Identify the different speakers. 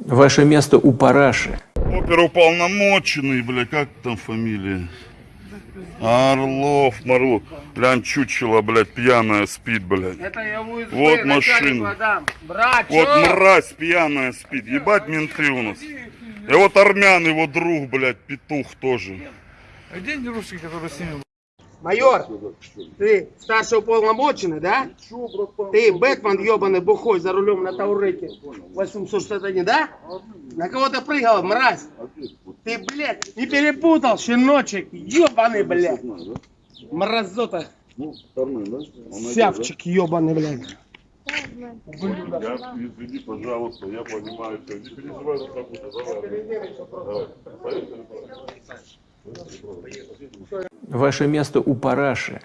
Speaker 1: Ваше место у параши.
Speaker 2: Оперуполномоченный, бля, как там фамилия? Орлов, Марлов. Глянь, чучело, блядь, пьяная спит, блядь.
Speaker 3: Это я в УСБ,
Speaker 2: Вот машина. Вот
Speaker 3: чё?
Speaker 2: мразь пьяная спит. Ебать менты у нас. И вот армян, его друг, блядь, петух тоже.
Speaker 4: А где они русские, которые с ними?
Speaker 3: Майор, ты старший уполномоченный, да? Ты Бэтмен ебаный бухой за рулем на Таурете 861, да? На кого ты прыгал, мразь? Ты, блядь, не перепутал, щеночек, ебаный, блядь. Мразота, сявчик ебаный, блядь.
Speaker 2: Я, извини, пожалуйста, я понимаю, что не переживай, что так будет. Давай, давай.
Speaker 1: Ваше место у параши.